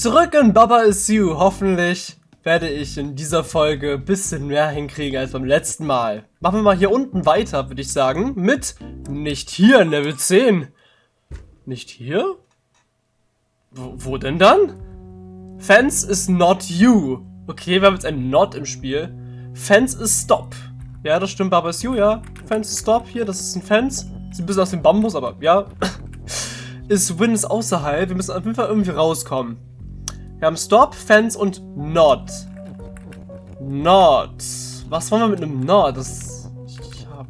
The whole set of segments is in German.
Zurück in Baba is You. Hoffentlich werde ich in dieser Folge ein bisschen mehr hinkriegen als beim letzten Mal. Machen wir mal hier unten weiter, würde ich sagen, mit nicht hier in Level 10. Nicht hier? Wo, wo denn dann? Fence is not you. Okay, wir haben jetzt ein Not im Spiel. Fence is stop. Ja, das stimmt, Baba is you, ja. Fence is stop hier, das ist ein Fence. Sieht ein bisschen aus dem Bambus, aber ja. ist Win ist außerhalb. Wir müssen auf jeden Fall irgendwie rauskommen. Wir haben Stop, Fence und Not. Not. Was wollen wir mit einem Not? Das,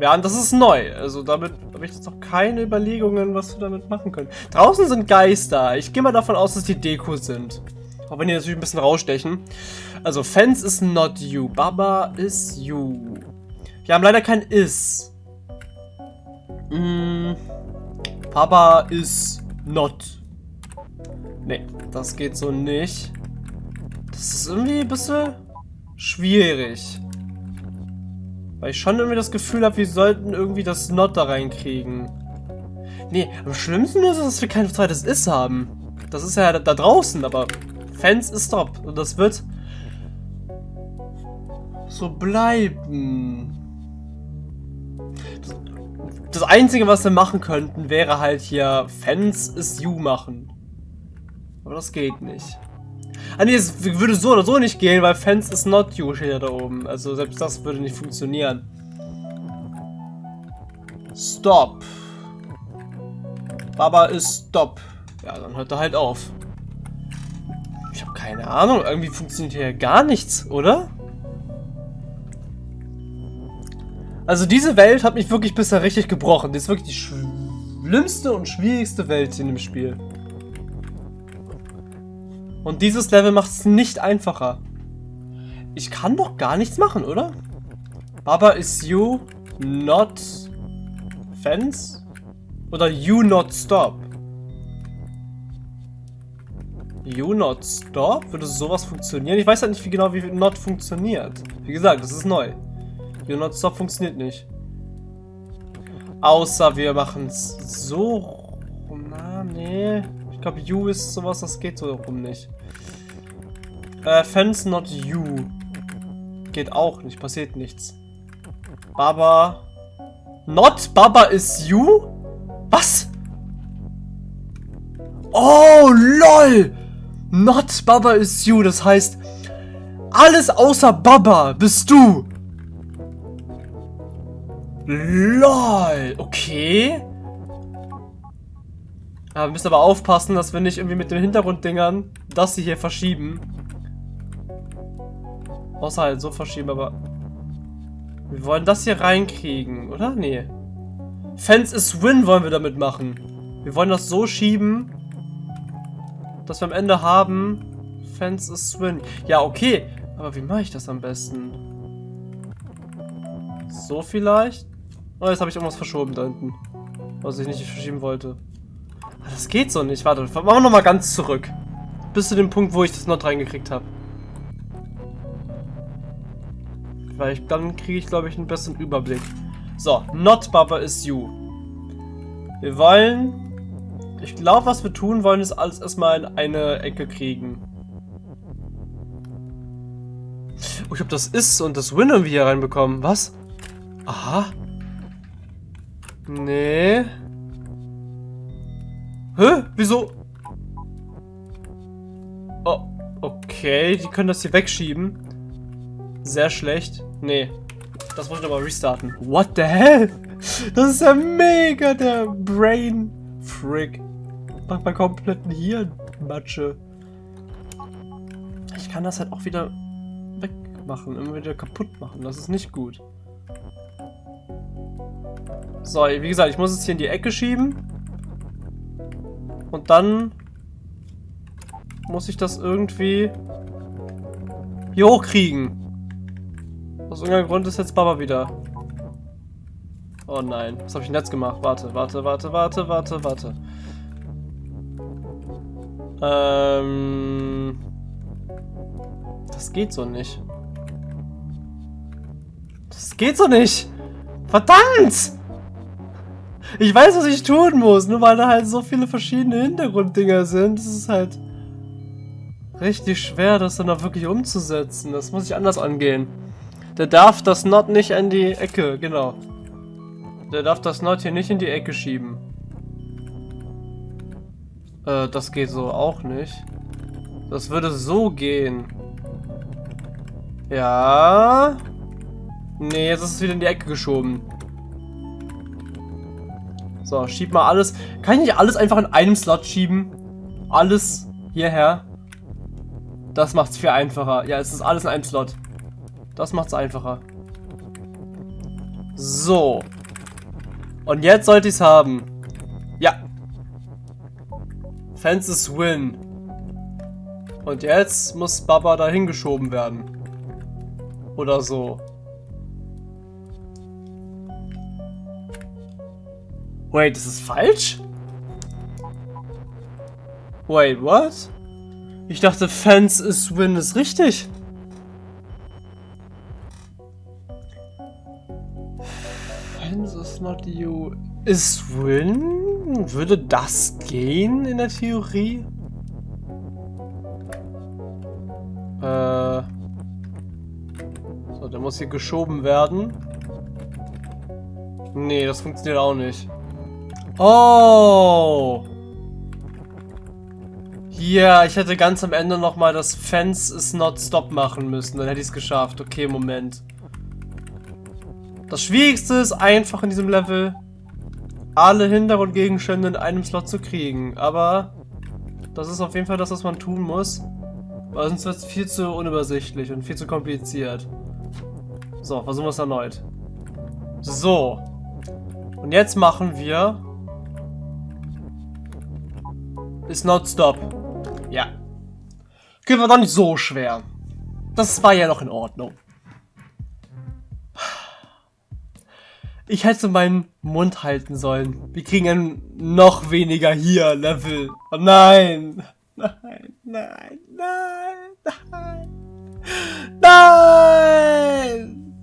ja, das ist neu. Also damit habe ich jetzt noch keine Überlegungen, was wir damit machen können. Draußen sind Geister. Ich gehe mal davon aus, dass die Deko sind. Auch wenn die natürlich ein bisschen rausstechen. Also Fence is not you. Baba is you. Wir haben leider kein is. Mm, Papa is not. Nee, das geht so nicht. Das ist irgendwie ein bisschen schwierig. Weil ich schon irgendwie das Gefühl habe, wir sollten irgendwie das Not da reinkriegen. Nee, am schlimmsten ist es, dass wir kein zweites Is haben. Das ist ja da, da draußen, aber Fans ist top. Und das wird so bleiben. Das, das Einzige, was wir machen könnten, wäre halt hier Fans is you machen. Aber das geht nicht. Ah nee, es würde so oder so nicht gehen, weil Fans is not you steht ja da oben. Also selbst das würde nicht funktionieren. Stop. Baba ist stop. Ja, dann hört er halt auf. Ich habe keine Ahnung. Irgendwie funktioniert hier gar nichts, oder? Also diese Welt hat mich wirklich bisher richtig gebrochen. Die ist wirklich die schlimmste und schwierigste Welt in dem Spiel. Und dieses Level macht es nicht einfacher. Ich kann doch gar nichts machen, oder? Baba is you not fence? Oder you not stop? You not stop? Würde sowas funktionieren? Ich weiß halt nicht wie genau, wie not funktioniert. Wie gesagt, das ist neu. You not stop funktioniert nicht. Außer wir machen es so. Na, nee. Ich glaube, you ist sowas, das geht so rum nicht. Äh, fence not you. Geht auch nicht, passiert nichts. Baba. Not Baba is you? Was? Oh, lol! Not Baba is you, das heißt, alles außer Baba bist du. LOL, okay. Ja, wir müssen aber aufpassen, dass wir nicht irgendwie mit den Hintergrunddingern das hier verschieben. Außer halt so verschieben, aber... Wir wollen das hier reinkriegen, oder? Nee. Fence is win wollen wir damit machen. Wir wollen das so schieben, dass wir am Ende haben... Fence is win. Ja, okay. Aber wie mache ich das am besten? So vielleicht? Oh, jetzt habe ich irgendwas verschoben da hinten. Was ich nicht verschieben wollte. Das geht so nicht. Warte, machen wir nochmal ganz zurück. Bis zu dem Punkt, wo ich das Not reingekriegt habe. Weil ich, dann kriege ich, glaube ich, einen besseren Überblick. So, Not Baba is you. Wir wollen... Ich glaube, was wir tun wollen, ist alles erstmal in eine Ecke kriegen. Oh, ich habe das Is und das Win irgendwie hier reinbekommen. Was? Aha. Nee. Hä? Wieso? Oh, okay. Die können das hier wegschieben. Sehr schlecht. Nee. Das muss ich nochmal restarten. What the hell? Das ist ja mega der Brain Frick. Macht mein kompletten Hirn Matsche. Ich kann das halt auch wieder wegmachen. Immer wieder kaputt machen. Das ist nicht gut. So, wie gesagt, ich muss es hier in die Ecke schieben. Und dann muss ich das irgendwie hier hochkriegen. Aus irgendeinem Grund ist jetzt Baba wieder. Oh nein, was habe ich denn jetzt gemacht? Warte, warte, warte, warte, warte, warte. Ähm... Das geht so nicht. Das geht so nicht! Verdammt! Ich weiß, was ich tun muss, nur weil da halt so viele verschiedene Hintergrunddinger sind. Das ist halt... richtig schwer, das dann auch wirklich umzusetzen. Das muss ich anders angehen. Der darf das Not nicht in die Ecke, genau. Der darf das Not hier nicht in die Ecke schieben. Äh, das geht so auch nicht. Das würde so gehen. Ja. Nee, jetzt ist es wieder in die Ecke geschoben. So, schieb mal alles. Kann ich nicht alles einfach in einem Slot schieben? Alles hierher? Das macht es viel einfacher. Ja, es ist alles in einem Slot. Das macht es einfacher. So. Und jetzt sollte ich es haben. Ja. Fences win. Und jetzt muss Baba dahin geschoben werden. Oder so. Wait, ist es falsch? Wait, what? Ich dachte, Fence is win ist richtig. Fence is not you is win? Würde das gehen in der Theorie? Äh. So, der muss hier geschoben werden. Nee, das funktioniert auch nicht. Oh! Hier, ich hätte ganz am Ende nochmal das Fence is not stop machen müssen. Dann hätte ich es geschafft. Okay, Moment. Das Schwierigste ist einfach in diesem Level, alle Hintergrundgegenstände in einem Slot zu kriegen. Aber das ist auf jeden Fall das, was man tun muss. Weil sonst wird es viel zu unübersichtlich und viel zu kompliziert. So, versuchen wir es erneut. So. Und jetzt machen wir Is not stop. Ja. Okay, war doch nicht so schwer. Das war ja noch in Ordnung. Ich hätte meinen Mund halten sollen. Wir kriegen ein noch weniger hier Level. Oh nein. Nein, nein, nein, nein. Nein.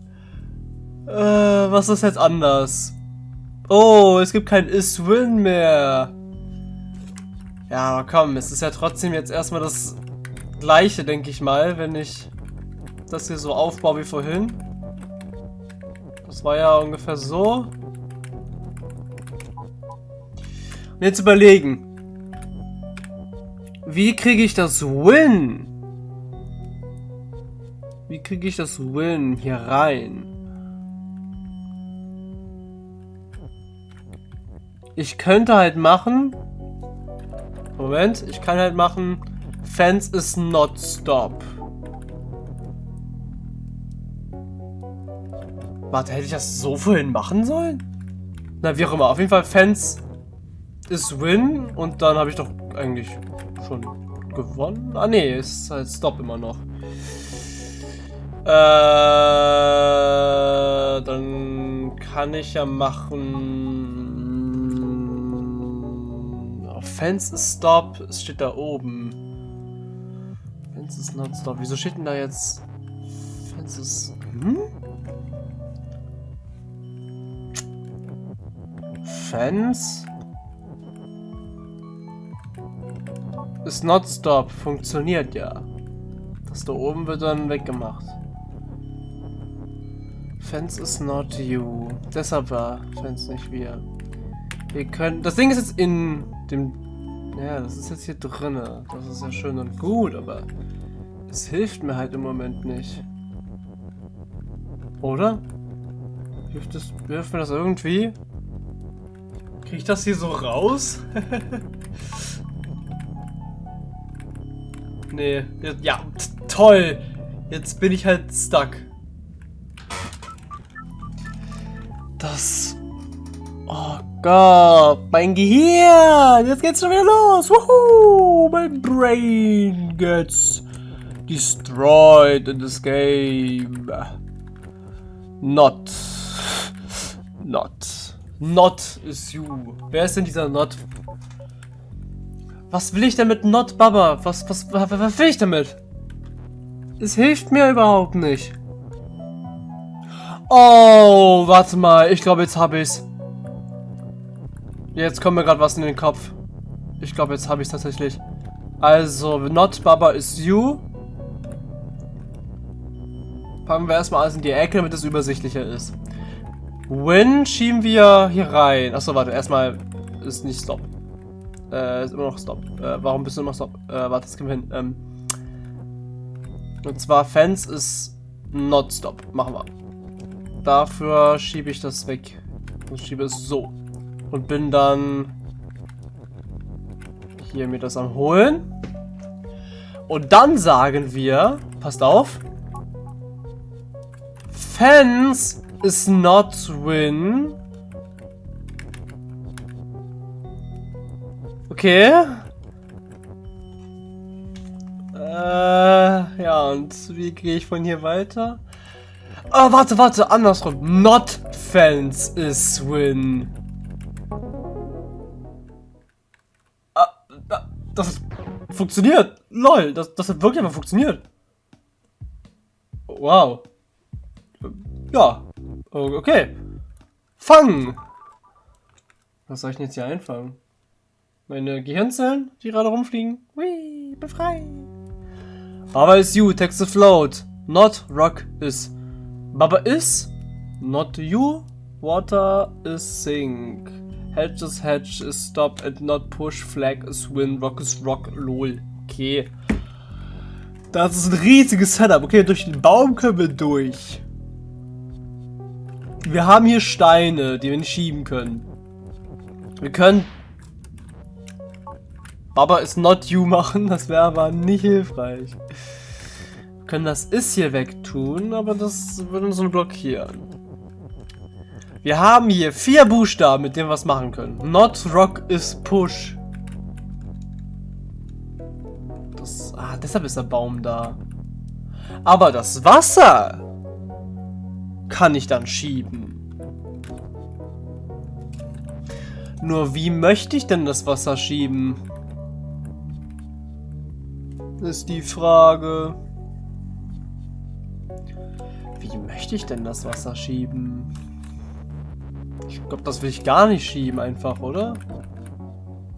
Äh, was ist jetzt anders? Oh, es gibt kein Is-Win mehr. Ja, aber komm, es ist ja trotzdem jetzt erstmal das gleiche, denke ich mal, wenn ich das hier so aufbaue wie vorhin. Das war ja ungefähr so. Und jetzt überlegen. Wie kriege ich das Win? Wie kriege ich das Win hier rein? Ich könnte halt machen, Moment, ich kann halt machen, Fence is not stop. Warte, hätte ich das so vorhin machen sollen? Na, wie auch immer. Auf jeden Fall, Fence is win. Und dann habe ich doch eigentlich schon gewonnen. Ah, nee, ist halt Stop immer noch. Äh, dann kann ich ja machen... Fence is stop. Es steht da oben. Fence is not stop. Wieso steht denn da jetzt... Fence is... Hm? Fence... Is not stop. Funktioniert ja. Das da oben wird dann weggemacht. Fence is not you. Deshalb war Fence nicht wir. Wir können... Das Ding ist jetzt in dem ja, das ist jetzt hier drinne. Das ist ja schön und gut, aber es hilft mir halt im Moment nicht. Oder? Hilft, das, hilft mir das irgendwie? Krieg ich das hier so raus? nee. Ja, toll. Jetzt bin ich halt stuck. Das Gott, mein Gehirn! Jetzt geht's schon wieder los! Woohoo! Mein Brain gets destroyed in this game. Not. Not. Not is you. Wer ist denn dieser Not? Was will ich denn mit Not, Baba? Was, was, was, was will ich damit? Es hilft mir überhaupt nicht. Oh, warte mal. Ich glaube, jetzt habe ich's. Jetzt kommt mir gerade was in den Kopf. Ich glaube, jetzt habe ich es tatsächlich. Also, not Baba is you. Packen wir erstmal alles in die Ecke, damit es übersichtlicher ist. Win schieben wir hier rein. Achso, warte, erstmal ist nicht Stop. Äh, ist immer noch Stop. Äh, warum bist du immer Stop? Äh, warte, das kriegen wir hin. Ähm, und zwar Fans ist not Stop. Machen wir. Dafür schiebe ich das weg. Und schiebe es so. Und bin dann hier mir das am holen. Und dann sagen wir, passt auf, Fans is not win. Okay. Äh, ja, und wie gehe ich von hier weiter? Ah, warte, warte, andersrum. Not fans is win. Das funktioniert. Lol, das, das hat wirklich einfach funktioniert. Wow. Ja. Okay. Fangen. Was soll ich denn jetzt hier einfangen? Meine Gehirnzellen, die gerade rumfliegen? Whee, befreien. Baba is you, text afloat. Not rock is. Baba is. Not you. Water is sink. Hedge is hedge is stop and not push. Flag is win. Rock is rock. Lol. Okay. Das ist ein riesiges Setup. Okay, durch den Baum können wir durch. Wir haben hier Steine, die wir nicht schieben können. Wir können Baba ist not you machen, das wäre aber nicht hilfreich. Wir können das ist hier wegtun, aber das würde uns nur blockieren. Wir haben hier vier Buchstaben, mit denen wir was machen können. Not rock is push. Das, ah, deshalb ist der Baum da. Aber das Wasser kann ich dann schieben. Nur wie möchte ich denn das Wasser schieben? Ist die Frage. Wie möchte ich denn das Wasser schieben? Ich glaube, das will ich gar nicht schieben einfach, oder?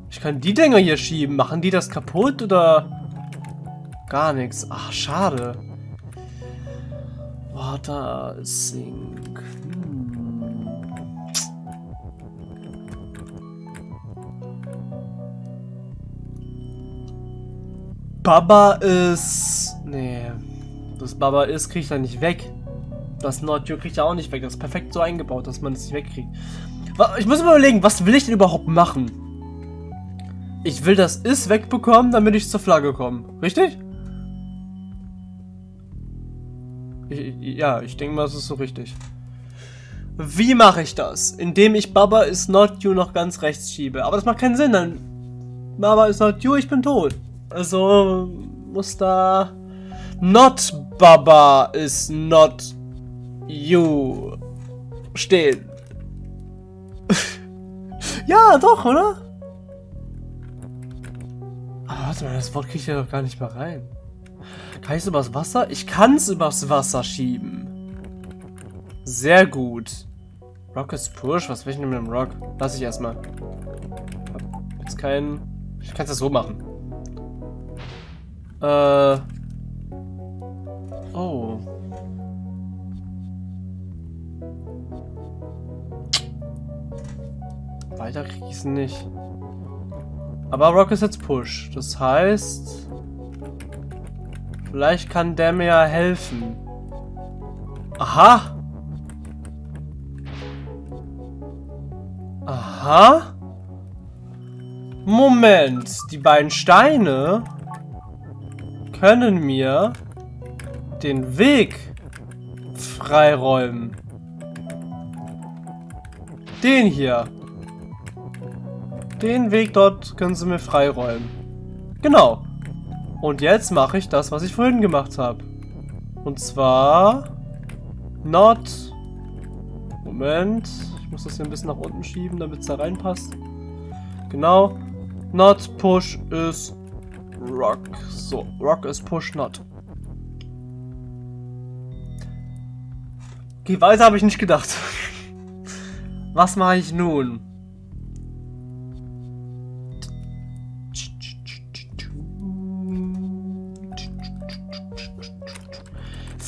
Ich kann die Dinger hier schieben. Machen die das kaputt oder... Gar nichts. Ach, schade. Water Sink. Hm. Baba ist... Nee. Das Baba ist, kriege ich da nicht weg. Das Nordjo kriegt er auch nicht weg. Das ist perfekt so eingebaut, dass man es nicht wegkriegt. Ich muss mir überlegen, was will ich denn überhaupt machen? Ich will das Ist wegbekommen, damit ich zur Flagge komme. Richtig? Ich, ja, ich denke mal, das ist so richtig. Wie mache ich das? Indem ich Baba is not you noch ganz rechts schiebe. Aber das macht keinen Sinn, dann Baba is not you, ich bin tot. Also muss da not Baba is not you stehen. ja, doch, oder? Aber warte mal, das Wort kriege ich ja doch gar nicht mehr rein. Kann ich es übers Wasser? Ich kann es übers Wasser schieben. Sehr gut. Rock is Push? Was will ich denn mit dem Rock? Lass ich erstmal. Jetzt kein... Ich kann es so machen. Äh... Oh. Weiter krieg ich es nicht. Aber Rock ist jetzt Push. Das heißt... Vielleicht kann der mir ja helfen. Aha. Aha. Moment. Die beiden Steine können mir den Weg freiräumen. Den hier. Den Weg dort können sie mir freiräumen. Genau. Und jetzt mache ich das, was ich vorhin gemacht habe. Und zwar... Not... Moment. Ich muss das hier ein bisschen nach unten schieben, damit es da reinpasst. Genau. Not push is rock. So, rock is push not. Okay, weiter habe ich nicht gedacht. Was mache ich nun?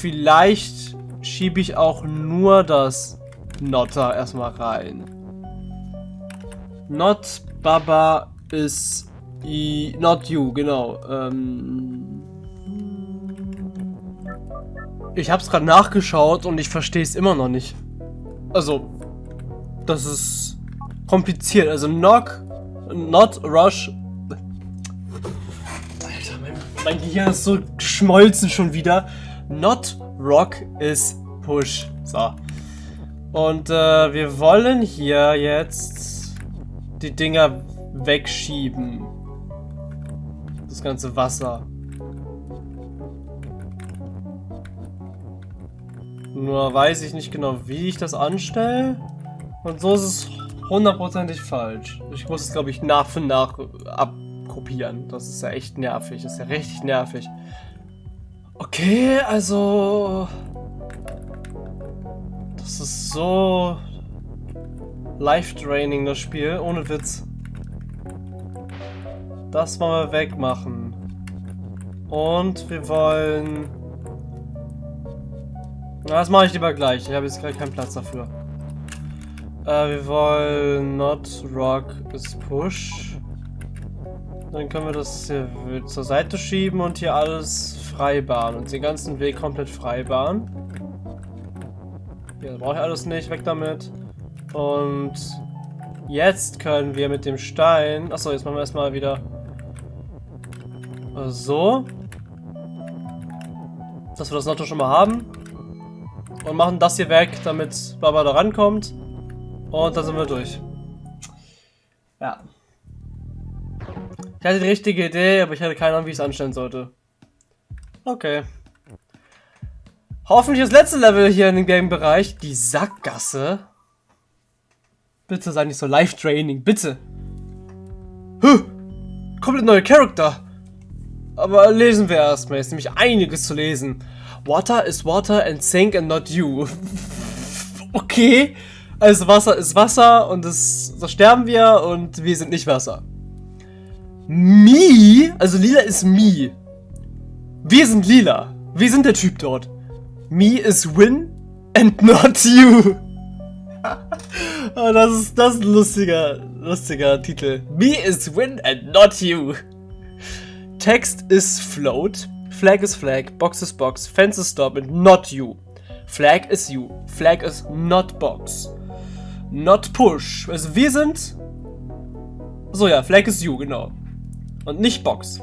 Vielleicht schiebe ich auch nur das Notter erstmal rein. Not Baba is not you, genau. Ähm, ich habe es gerade nachgeschaut und ich verstehe es immer noch nicht. Also, das ist kompliziert. Also, knock, not rush. Alter, mein, mein Gehirn ist so geschmolzen schon wieder. Not rock is push. So. Und äh, wir wollen hier jetzt die Dinger wegschieben. Das ganze Wasser. Nur weiß ich nicht genau, wie ich das anstelle. Und so ist es hundertprozentig falsch. Ich muss es, glaube ich, nach für nach abkopieren. Das ist ja echt nervig. Das ist ja richtig nervig. Okay, also... Das ist so... Life-draining, das Spiel. Ohne Witz. Das wollen wir wegmachen. Und wir wollen... Na, das mache ich lieber gleich. Ich habe jetzt gleich keinen Platz dafür. Äh, wir wollen not rock is push. Dann können wir das hier zur Seite schieben und hier alles freibahnen. Und den ganzen Weg komplett freibahnen. Hier brauche ich alles nicht. Weg damit. Und jetzt können wir mit dem Stein... Achso, jetzt machen wir erstmal wieder so. Dass wir das Lotto schon mal haben. Und machen das hier weg, damit Baba da rankommt. Und dann sind wir durch. Ja. Ich hatte die richtige Idee, aber ich hatte keine Ahnung, wie ich es anstellen sollte. Okay. Hoffentlich das letzte Level hier in dem Game-Bereich. Die Sackgasse. Bitte sei nicht so Live-Training, bitte. Huh. Komplett neue Charakter. Aber lesen wir erstmal. Ist nämlich einiges zu lesen. Water is water and sink and not you. okay. Also Wasser ist Wasser und das, so sterben wir und wir sind nicht Wasser. Me? Also lila ist me. Wir sind lila. Wir sind der Typ dort. Me is win and not you. oh, das ist das ist ein lustiger, lustiger Titel. Me is win and not you. Text is float, flag is flag, box is box, fence is stop and not you. Flag is you, flag is not box. Not push. Also wir sind... So ja, flag is you, genau. Und nicht box.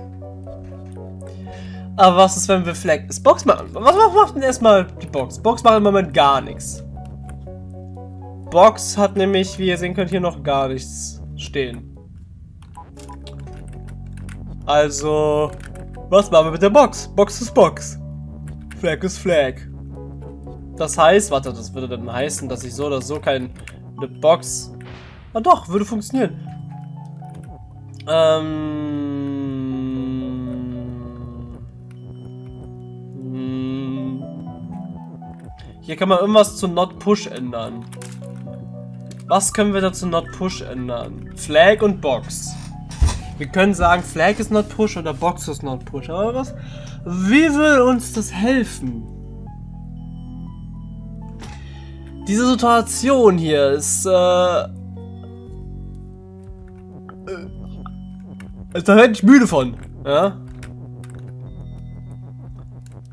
Aber was ist, wenn wir flag is box machen? Was macht denn erstmal die Box? Box macht im Moment gar nichts. Box hat nämlich, wie ihr sehen könnt, hier noch gar nichts stehen. Also, was machen wir mit der Box? Box ist Box. Flag ist Flag. Das heißt, warte, das würde dann heißen, dass ich so oder so keine Box... Ah doch, würde funktionieren. Ähm... Hm. Hier kann man irgendwas zu Not Push ändern. Was können wir da zu Not Push ändern? Flag und Box. Wir können sagen, Flag ist not push oder Box ist not push. Aber was? Wie will uns das helfen? Diese Situation hier ist, äh... äh da werde ich müde von. Ja?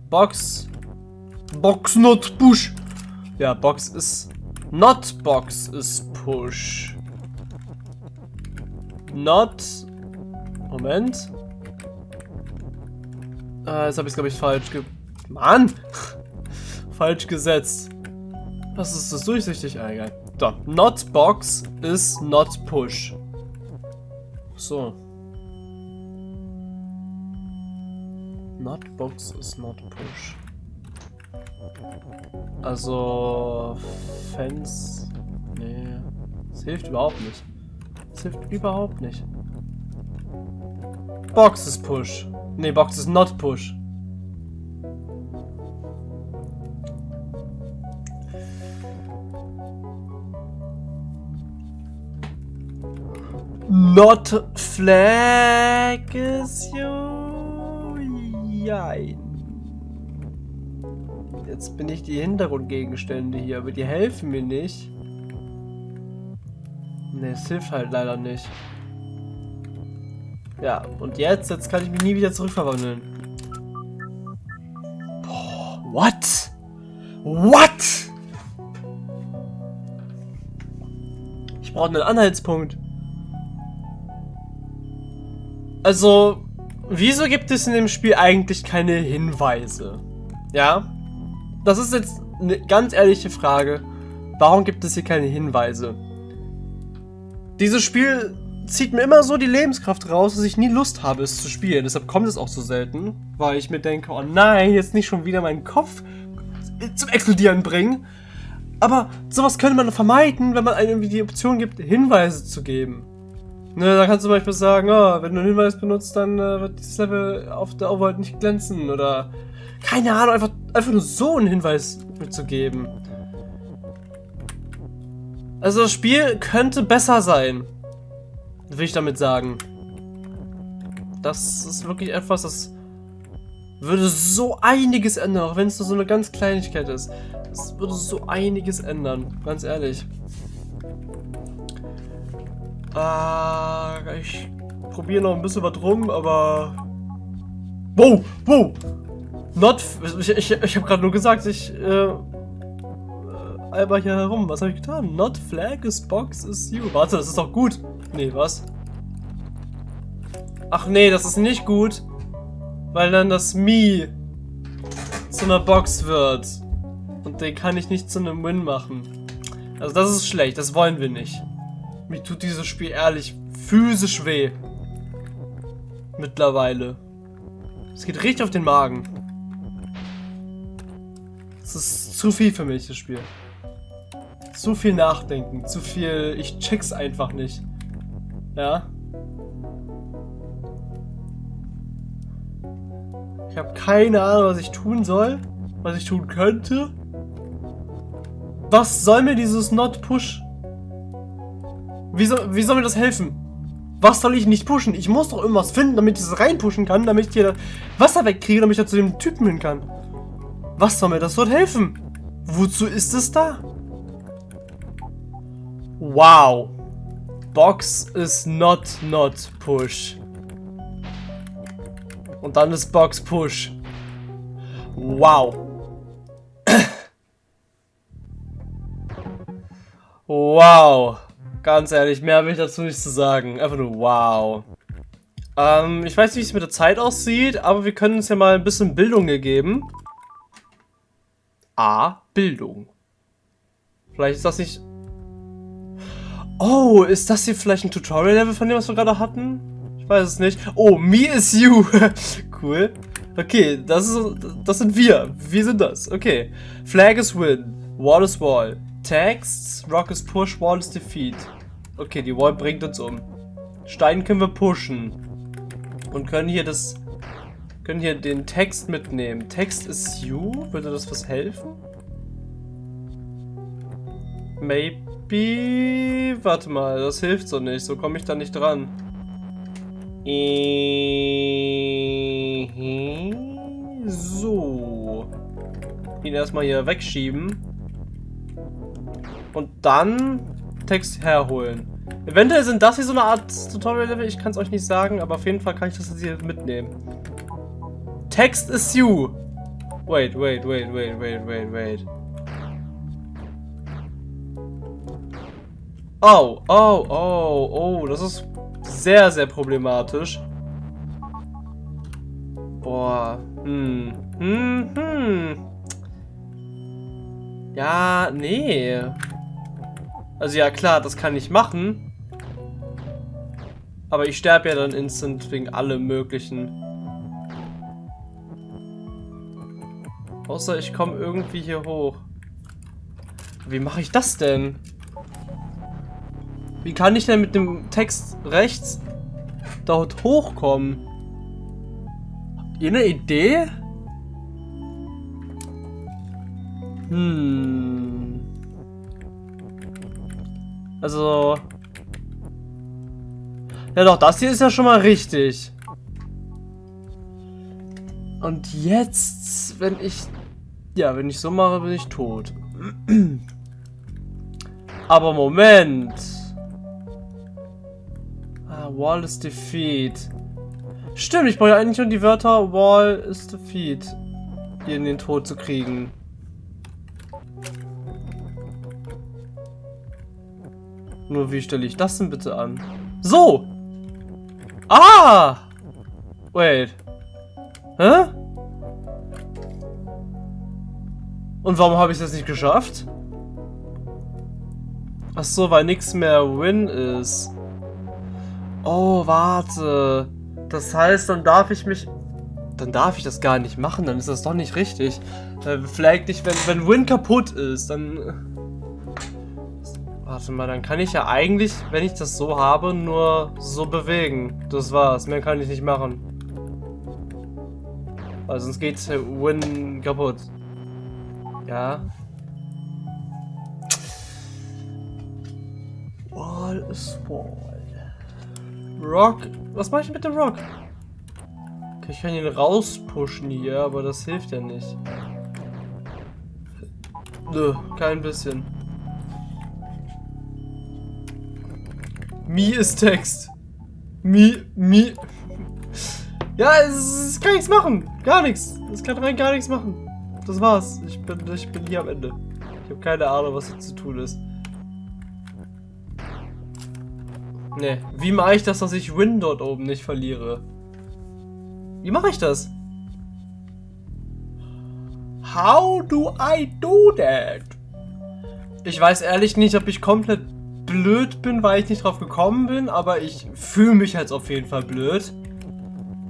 Box. Box not push. Ja, Box ist... Not Box ist push. Not Moment. Äh, jetzt habe ich es, glaube ich, falsch ge... Mann! falsch gesetzt. Was ist das durchsichtig? Ah, egal. So, not box is not push. So. Not box is not push. Also... Fans... Nee. Das hilft überhaupt nicht. Das hilft überhaupt nicht. Box is push. Nee, Box is not push. Not flag is you. Jein. Jetzt bin ich die Hintergrundgegenstände hier, aber die helfen mir nicht. Ne, es hilft halt leider nicht. Ja, und jetzt, jetzt kann ich mich nie wieder zurückverwandeln. Boah, what? What? Ich brauche einen Anhaltspunkt. Also, wieso gibt es in dem Spiel eigentlich keine Hinweise? Ja? Das ist jetzt eine ganz ehrliche Frage. Warum gibt es hier keine Hinweise? Dieses Spiel zieht mir immer so die Lebenskraft raus, dass ich nie Lust habe, es zu spielen. Deshalb kommt es auch so selten, weil ich mir denke, oh nein, jetzt nicht schon wieder meinen Kopf zum Explodieren bringen. Aber sowas könnte man vermeiden, wenn man einem die Option gibt, Hinweise zu geben. Ne, da kannst du zum Beispiel sagen, oh, wenn du einen Hinweis benutzt, dann äh, wird dieses Level auf der Overworld nicht glänzen oder keine Ahnung, einfach, einfach nur so einen Hinweis mitzugeben. Also das Spiel könnte besser sein, will ich damit sagen. Das ist wirklich etwas, das würde so einiges ändern, auch wenn es nur so eine ganz Kleinigkeit ist. Es würde so einiges ändern, ganz ehrlich. Äh, ich probiere noch ein bisschen was rum, aber... Wow, wow! Not... Ich, ich, ich habe gerade nur gesagt, ich... Äh, Alber hier herum. Was habe ich getan? Not flag is box is you. Warte, das ist doch gut. Nee, was? Ach nee, das ist nicht gut. Weil dann das Me zu einer Box wird. Und den kann ich nicht zu einem Win machen. Also das ist schlecht, das wollen wir nicht. Mir tut dieses Spiel ehrlich physisch weh. Mittlerweile. Es geht richtig auf den Magen. Es ist zu viel für mich, das Spiel. Zu viel Nachdenken, zu viel... Ich check's einfach nicht. Ja? Ich habe keine Ahnung, was ich tun soll. Was ich tun könnte. Was soll mir dieses Not Push wie soll, wie soll mir das helfen? Was soll ich nicht pushen? Ich muss doch irgendwas finden, damit ich es reinpushen kann, damit ich hier Wasser wegkriege, damit ich da zu dem Typen hin kann. Was soll mir das dort helfen? Wozu ist es da? Wow. Box is not not push. Und dann ist Box push. Wow. wow. Ganz ehrlich, mehr habe ich dazu nicht zu sagen. Einfach nur wow. Ähm, ich weiß nicht, wie es mit der Zeit aussieht, aber wir können uns ja mal ein bisschen Bildung geben. A. Bildung. Vielleicht ist das nicht... Oh, ist das hier vielleicht ein Tutorial-Level von dem, was wir gerade hatten? Ich weiß es nicht. Oh, me is you. cool. Okay, das, ist, das sind wir. Wir sind das. Okay. Flag is win. Wall is wall. Text. Rock is push. Wall is defeat. Okay, die Wall bringt uns um. Stein können wir pushen. Und können hier das... Können hier den Text mitnehmen. Text ist you? Würde das was helfen? Maybe... Warte mal, das hilft so nicht. So komme ich da nicht dran. So. Ihn erstmal hier wegschieben. Und dann Text herholen. Eventuell sind das hier so eine Art Tutorial-Level, ich kann es euch nicht sagen, aber auf jeden Fall kann ich das jetzt hier mitnehmen. Text is you. Wait, wait, wait, wait, wait, wait, wait. Oh, oh, oh, oh, das ist sehr, sehr problematisch. Boah, hm, hm, hm. Ja, nee. Also ja, klar, das kann ich machen. Aber ich sterbe ja dann instant wegen allem möglichen. Außer ich komme irgendwie hier hoch. Wie mache ich das denn? Wie kann ich denn mit dem Text rechts dort hochkommen? Habt ihr eine Idee? Hm. Also... Ja doch, das hier ist ja schon mal richtig. Und jetzt, wenn ich Ja, wenn ich so mache, bin ich tot. Aber Moment. Ah, Wall is defeat. Stimmt, ich brauche ja eigentlich nur die Wörter Wall is defeat hier in den Tod zu kriegen. Nur wie stelle ich das denn bitte an? So! Ah! Wait. Hä? Und warum habe ich das nicht geschafft? Ach so, weil nichts mehr Win ist. Oh, warte. Das heißt, dann darf ich mich... Dann darf ich das gar nicht machen, dann ist das doch nicht richtig. Äh, vielleicht nicht, wenn, wenn Win kaputt ist, dann... Warte mal, dann kann ich ja eigentlich, wenn ich das so habe, nur so bewegen. Das war's, mehr kann ich nicht machen. Weil sonst geht Win kaputt. Ja. Wall is wall. Rock. Was mache ich mit dem Rock? Okay, ich kann ihn rauspushen hier, aber das hilft ja nicht. Nö, kein bisschen. Mi ist Text. Mi, mi. Ja, es, es kann nichts machen. Gar nichts. Es kann rein gar nichts machen. Das war's. Ich bin, ich bin hier am Ende. Ich habe keine Ahnung, was hier zu tun ist. Ne, wie mache ich das, dass ich Win dort oben nicht verliere? Wie mache ich das? How do I do that? Ich weiß ehrlich nicht, ob ich komplett blöd bin, weil ich nicht drauf gekommen bin, aber ich fühle mich jetzt auf jeden Fall blöd.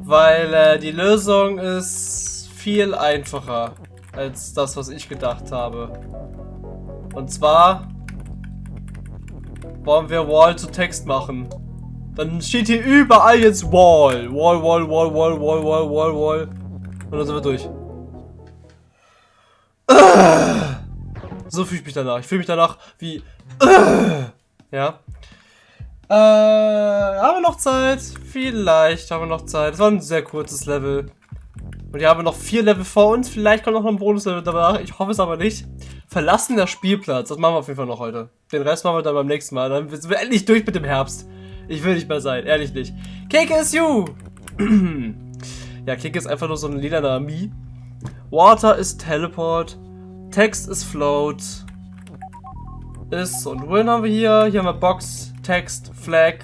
Weil äh, die Lösung ist viel einfacher als das, was ich gedacht habe. Und zwar wollen wir Wall zu Text machen. Dann steht hier überall jetzt Wall. Wall, Wall, Wall, Wall, Wall, Wall, Wall, Wall. Und dann sind wir durch. So fühle ich mich danach. Ich fühle mich danach wie... Ja. Äh, haben wir noch Zeit? Vielleicht haben wir noch Zeit. Es war ein sehr kurzes Level. Und wir haben noch vier Level vor uns. Vielleicht kommt noch ein Bonuslevel danach. Ich hoffe es aber nicht. Verlassen der Spielplatz. Das machen wir auf jeden Fall noch heute. Den Rest machen wir dann beim nächsten Mal. Dann sind wir endlich durch mit dem Herbst. Ich will nicht mehr sein. Ehrlich nicht. You! ja, Cake ist einfach nur so ein lilaner Mi. Water ist Teleport. Text ist Float. Ist und Win haben wir hier. Hier haben wir Box, Text, Flag.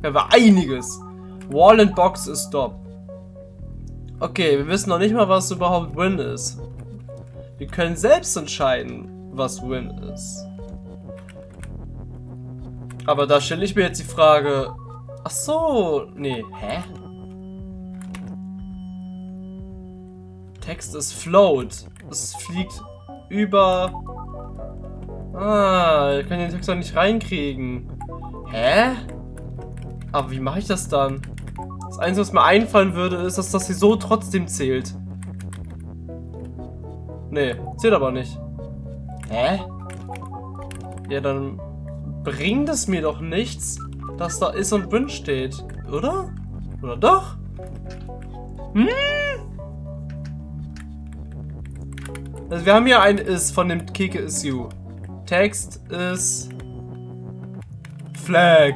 Hier haben wir einiges. Wall and Box ist Stop. Okay, wir wissen noch nicht mal, was überhaupt Win ist. Wir können selbst entscheiden, was Win ist. Aber da stelle ich mir jetzt die Frage... Ach so, nee, hä? Text ist float. Es fliegt über... Ah, ich kann den Text doch nicht reinkriegen. Hä? Aber wie mache ich das dann? Das Einzige, was mir einfallen würde, ist, dass das hier so trotzdem zählt. Nee, zählt aber nicht. Hä? Ja, dann bringt es mir doch nichts, dass da ist und Win steht. Oder? Oder doch? Hm? Also wir haben hier ein Is von dem Kike is you. Text ist Flag.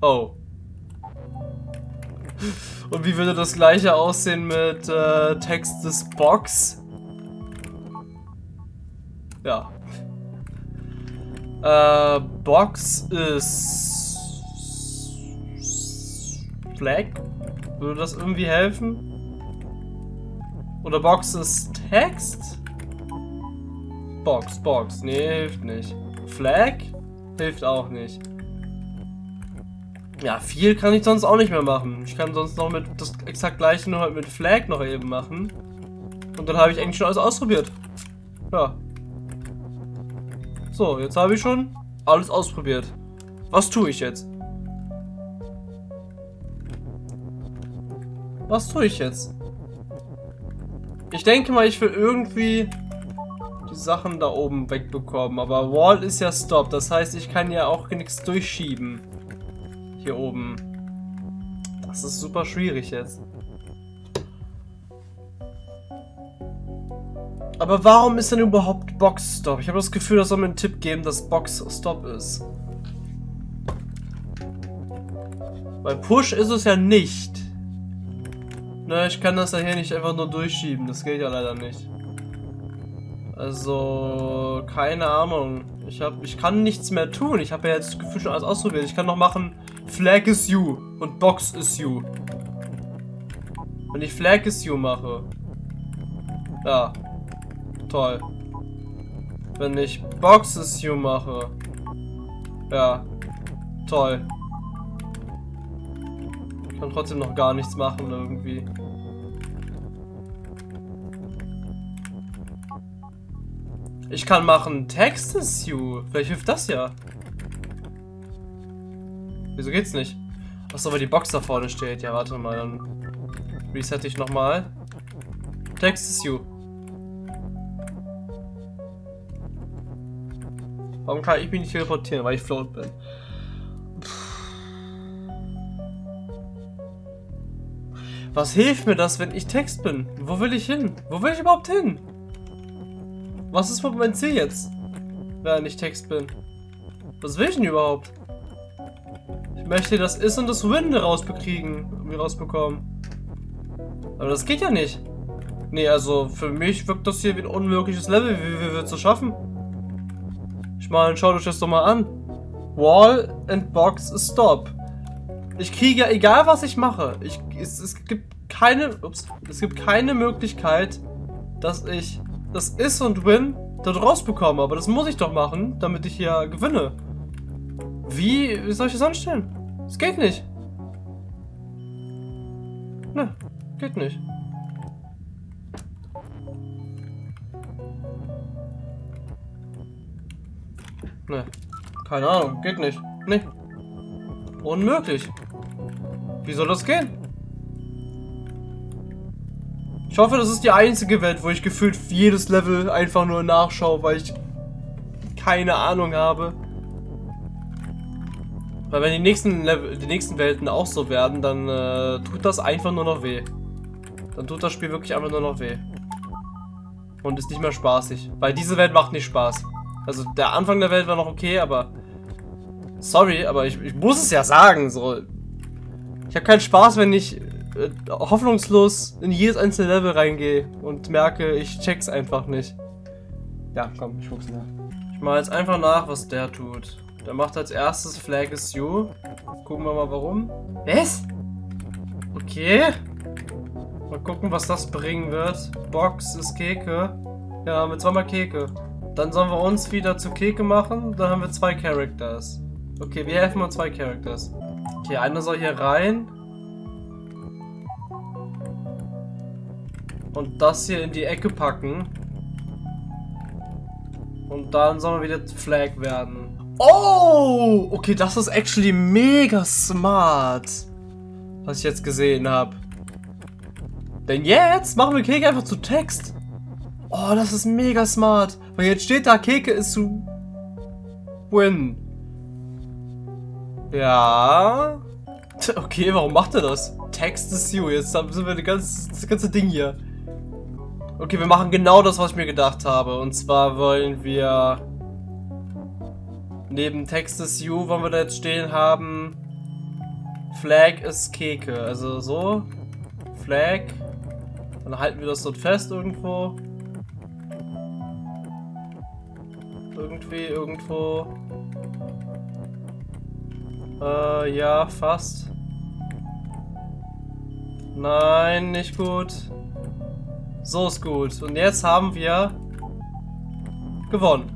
Oh. Und wie würde das gleiche aussehen mit äh, Text des Box? Ja. Äh, Box ist Flag. Würde das irgendwie helfen? Oder Box ist Text? Box, Box. Nee, hilft nicht. Flag? Hilft auch nicht. Ja, viel kann ich sonst auch nicht mehr machen. Ich kann sonst noch mit das exakt gleiche nur halt mit Flag noch eben machen. Und dann habe ich eigentlich schon alles ausprobiert. Ja. So, jetzt habe ich schon alles ausprobiert. Was tue ich jetzt? Was tue ich jetzt? Ich denke mal, ich will irgendwie Sachen da oben wegbekommen. Aber Wall ist ja Stop. Das heißt, ich kann ja auch nichts durchschieben. Hier oben. Das ist super schwierig jetzt. Aber warum ist denn überhaupt Box Stop? Ich habe das Gefühl, das soll mir einen Tipp geben, dass Box Stop ist. Bei Push ist es ja nicht. Ne, ich kann das ja hier nicht einfach nur durchschieben. Das geht ja leider nicht. Also, keine Ahnung. Ich, hab, ich kann nichts mehr tun. Ich habe ja jetzt das Gefühl schon alles ausprobiert. Ich kann noch machen, Flag is you und Box is you. Wenn ich Flag is you mache. Ja. Toll. Wenn ich Box is you mache. Ja. Toll. Ich kann trotzdem noch gar nichts machen irgendwie. Ich kann machen Text is you. Vielleicht hilft das ja. Wieso geht's nicht? Achso, weil die Box da vorne steht. Ja, warte mal, dann reset ich nochmal. Text is you. Warum kann ich mich nicht teleportieren? Weil ich float bin. Was hilft mir das, wenn ich Text bin? Wo will ich hin? Wo will ich überhaupt hin? Was ist mein Ziel jetzt? Wenn ich Text bin. Was will ich denn überhaupt? Ich möchte das Is und das Win rausbekriegen, irgendwie rausbekommen. Aber das geht ja nicht. Nee, also für mich wirkt das hier wie ein unmögliches Level. Wie, wie wird es schaffen? Ich meine, schaut euch das doch mal an. Wall and Box Stop. Ich kriege, egal was ich mache, ich, es, es gibt keine, ups, es gibt keine Möglichkeit, dass ich das Is und Win dort rausbekomme. Aber das muss ich doch machen, damit ich hier gewinne. Wie, wie soll ich das anstellen? Es geht nicht. Ne, geht nicht. Ne, keine Ahnung, geht nicht. Ne. Unmöglich. Wie soll das gehen? Ich hoffe, das ist die einzige Welt, wo ich gefühlt jedes Level einfach nur nachschaue, weil ich keine Ahnung habe. Weil wenn die nächsten Level, die nächsten Welten auch so werden, dann äh, tut das einfach nur noch weh. Dann tut das Spiel wirklich einfach nur noch weh. Und ist nicht mehr spaßig. Weil diese Welt macht nicht Spaß. Also der Anfang der Welt war noch okay, aber... Sorry, aber ich, ich muss es ja sagen, so... Ich habe keinen Spaß, wenn ich äh, hoffnungslos in jedes einzelne Level reingehe und merke, ich check's einfach nicht. Ja, komm, ich guck's nach. Ich mal jetzt einfach nach, was der tut. Der macht als erstes Flag is you. Gucken wir mal warum. Was? Okay. Mal gucken, was das bringen wird. Box ist Keke. Ja, haben wir zweimal Keke. Dann sollen wir uns wieder zu Keke machen. Dann haben wir zwei Characters. Okay, wir helfen mal zwei Characters. Okay, einer soll hier rein. Und das hier in die Ecke packen. Und dann sollen wir wieder Flag werden. Oh! Okay, das ist actually mega smart. Was ich jetzt gesehen habe. Denn jetzt machen wir Keke einfach zu Text. Oh, das ist mega smart. Weil jetzt steht da, Keke ist zu win. Ja. Okay, warum macht er das? Text is you. Jetzt sind wir das ganze, das ganze Ding hier. Okay, wir machen genau das, was ich mir gedacht habe. Und zwar wollen wir neben Text is you, wollen wir da jetzt stehen haben Flag ist Keke. Also so. Flag. Dann halten wir das dort fest irgendwo. Irgendwie, irgendwo. Äh, ja, fast. Nein, nicht gut. So ist gut. Und jetzt haben wir gewonnen.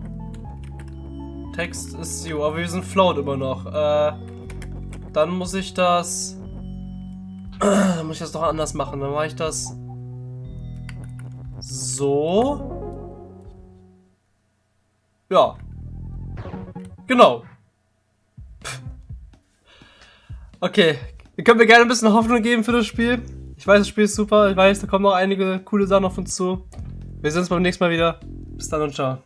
Text ist you, aber wir sind float immer noch. Äh, dann muss ich das... dann muss ich das doch anders machen. Dann mache ich das so. Ja. Genau. Okay. Ihr könnt mir gerne ein bisschen Hoffnung geben für das Spiel. Ich weiß, das Spiel ist super. Ich weiß, da kommen noch einige coole Sachen auf uns zu. Wir sehen uns beim nächsten Mal wieder. Bis dann und ciao.